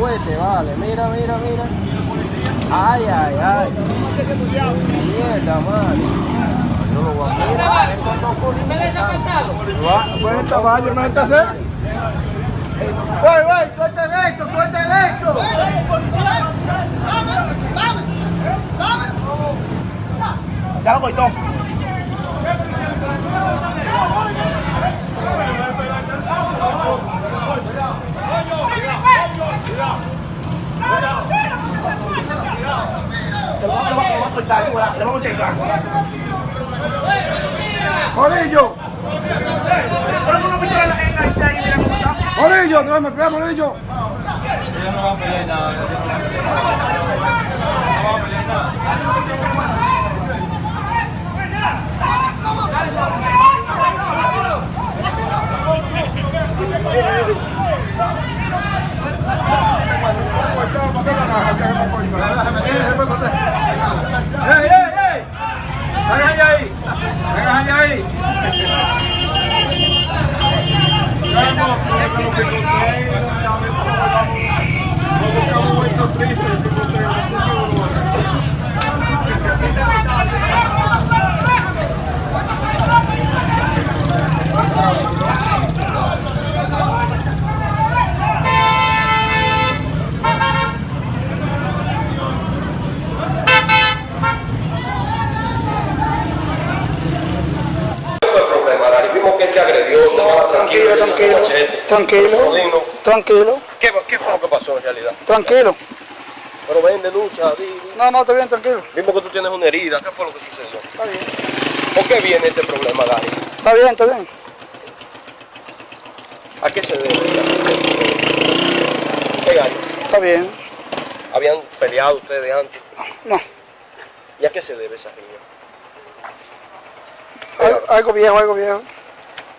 Vale, mira, mira, mira. Ay, ay, ay. Mierda, madre. Yo lo voy a. Bueno, esta vaya, me está hacer. Güey, güey, suelten eso, suelten eso. Ya lo cortó. Le a soltar, le vamos a checar. Morillo. Pero tú no viste en la engancha ahí, mira cómo está. Morillo, no me pega, Morillo. Ella no va a pelear nada. Tranquilo, tranquilo, ¿Qué, ¿Qué fue lo que pasó en realidad? tranquilo. Pero ven, denuncia, di, di. No, no, está bien, tranquilo. Vimos que tú tienes una herida, ¿qué fue lo que sucedió? Está bien. ¿Por qué viene este problema, Dari? Está bien, está bien. ¿A qué se debe esa ¿Qué Gary? Está bien. ¿Habían peleado ustedes antes? No. ¿Y a qué se debe esa riña? Algo, algo viejo, algo viejo.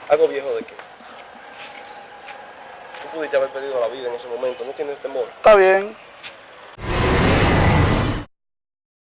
¿Algo viejo de qué? Tú pudiste haber perdido la vida en ese momento, ¿no tienes temor? Está bien.